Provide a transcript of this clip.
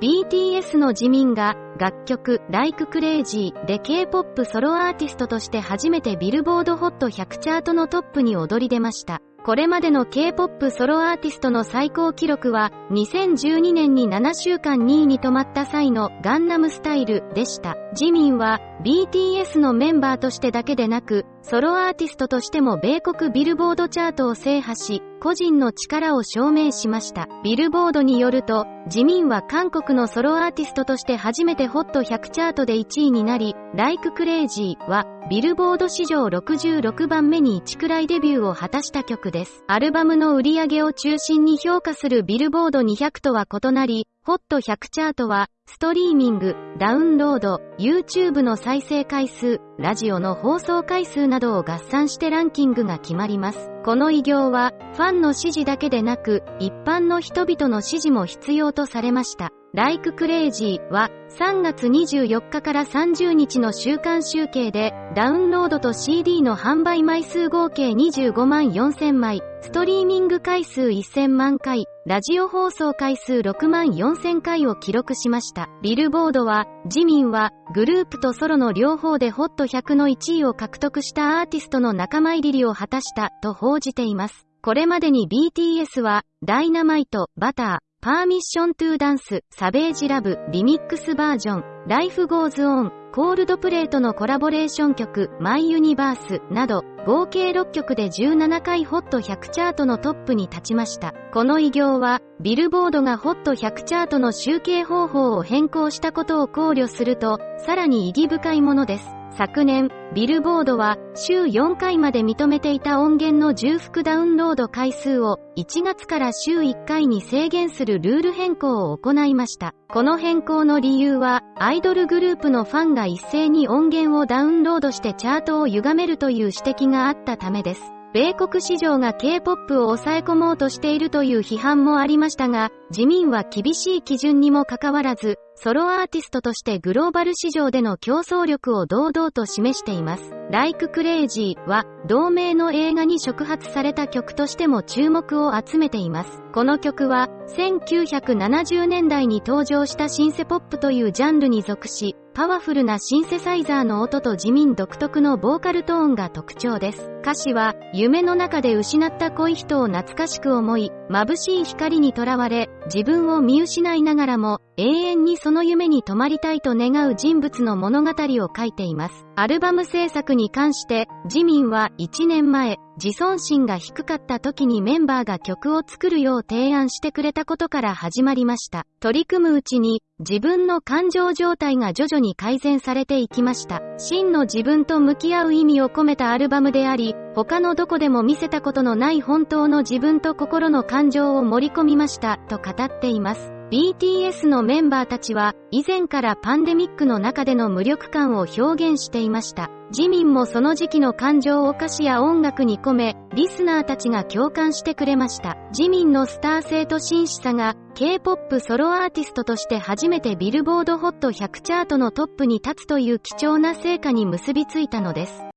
BTS の自民が楽曲 Like Crazy で K-POP ソロアーティストとして初めてビルボード HOT100 チャートのトップに躍り出ました。これまでの K-POP ソロアーティストの最高記録は、2012年に7週間2位に止まった際のガンナムスタイルでした。自民は BTS のメンバーとしてだけでなく、ソロアーティストとしても米国ビルボードチャートを制覇し、個人の力を証明しました。ビルボードによると、自民は韓国のソロアーティストとして初めて HOT100 チャートで1位になり、Like Crazy は、ビルボード史上66番目に1くらいデビューを果たした曲です。アルバムの売り上げを中心に評価するビルボード200とは異なり、HOT100 チャートは、ストリーミング、ダウンロード、YouTube の再生回数、ラジオの放送回数などを合算してランキングが決まります。この偉業は、ファンの支持だけでなく、一般の人々の支持も必要とされました。Like Crazy は3月24日から30日の週間集計でダウンロードと CD の販売枚数合計25万4000枚、ストリーミング回数1000万回、ラジオ放送回数6万4000回を記録しました。ビルボードは、ジミンはグループとソロの両方でホット100の1位を獲得したアーティストの仲間入りを果たしたと報じています。これまでに BTS は、 Dynamite、Butter、Permission to Dance、Savage Love、リミックスバージョン、 Life Goes On、Coldplay とのコラボレーション曲、 My Universe など、合計6曲で17回ホット100チャートのトップに立ちました。この偉業は、ビルボードがホット100チャートの集計方法を変更したことを考慮すると、さらに意義深いものです。昨年、ビルボードは週4回まで認めていた音源の重複ダウンロード回数を1月から週1回に制限するルール変更を行いました。この変更の理由は、アイドルグループのファンが一斉に音源をダウンロードしてチャートを歪めるという指摘があったためです。米国市場が K-POP を抑え込もうとしているという批判もありましたが、自民は厳しい基準にもかかわらず、ソロアーティストとしてグローバル市場での競争力を堂々と示しています。Like Crazy は、同名の映画に触発された曲としても注目を集めています。この曲は、1970年代に登場したシンセポップというジャンルに属し、パワフルなシンセサイザーの音と地味独特のボーカルトーンが特徴です。歌詞は、夢の中で失った恋人を懐かしく思い、眩しい光にとらわれ、自分を見失いながらも、永遠にその夢に泊まりたいと願う人物の物語を書いています。アルバム制作に関して、自民は1年前、自尊心が低かった時にメンバーが曲を作るよう提案してくれたことから始まりました。取り組むうちに、自分の感情状態が徐々に改善されていきました。真の自分と向き合う意味を込めたアルバムであり、他のどこでも見せたことのない本当の自分と心の感情を盛り込みました、と語っています。BTS のメンバーたちは以前からパンデミックの中での無力感を表現していました。自民もその時期の感情を歌詞や音楽に込め、リスナーたちが共感してくれました。自民のスター性と真摯さが、K-POP ソロアーティストとして初めてビルボードホット100チャートのトップに立つという貴重な成果に結びついたのです。